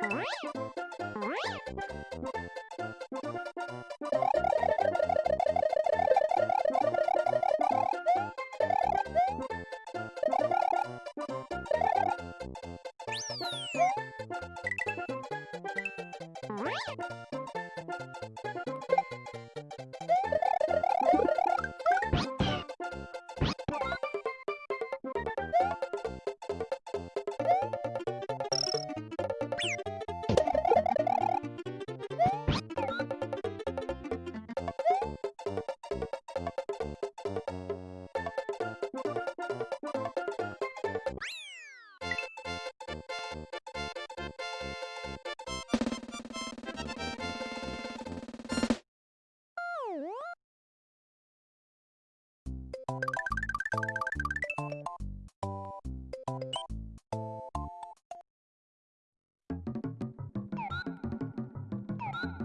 Bye.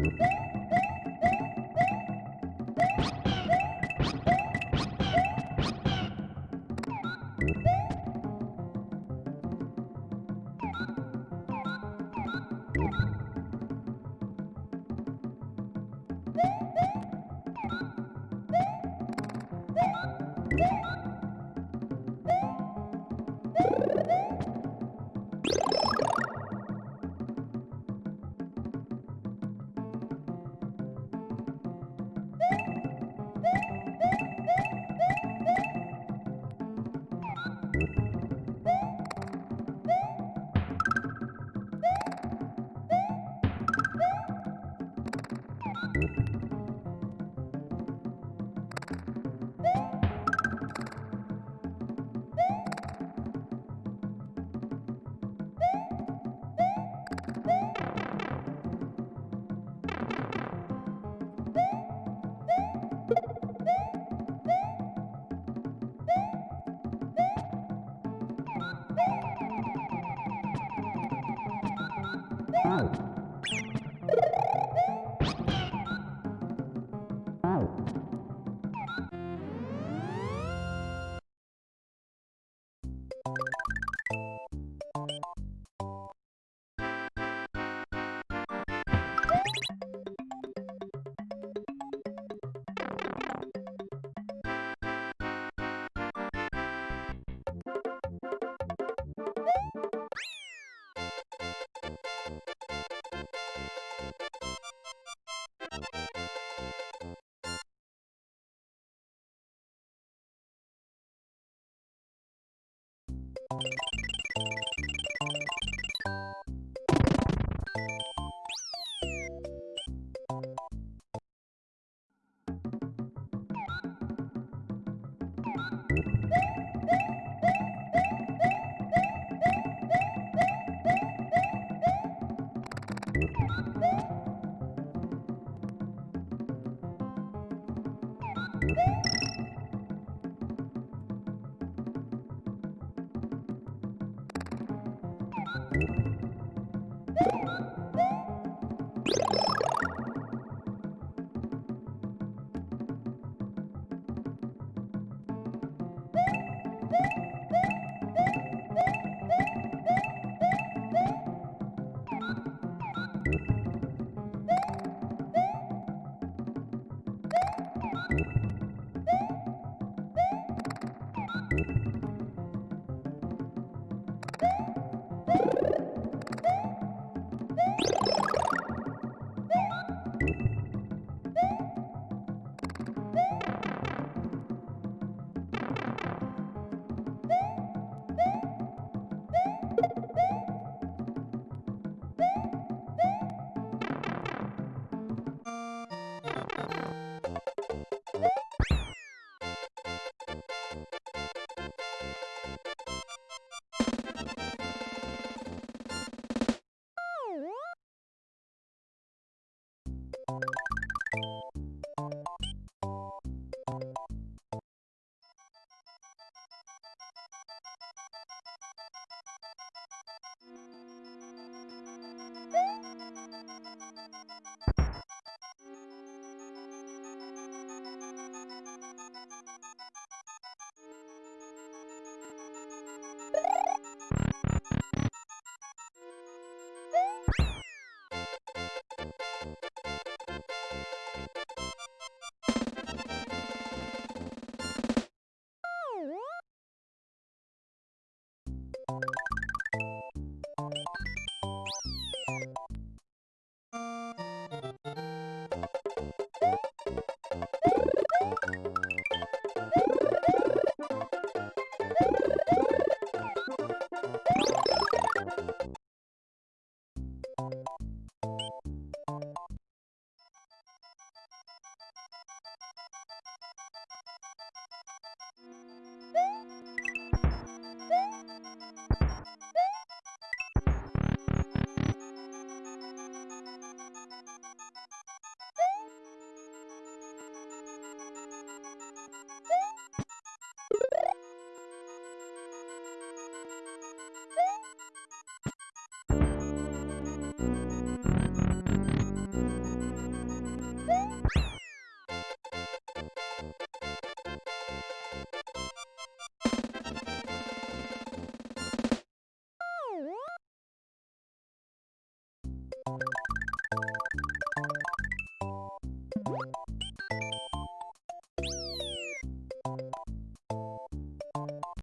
Música Woo!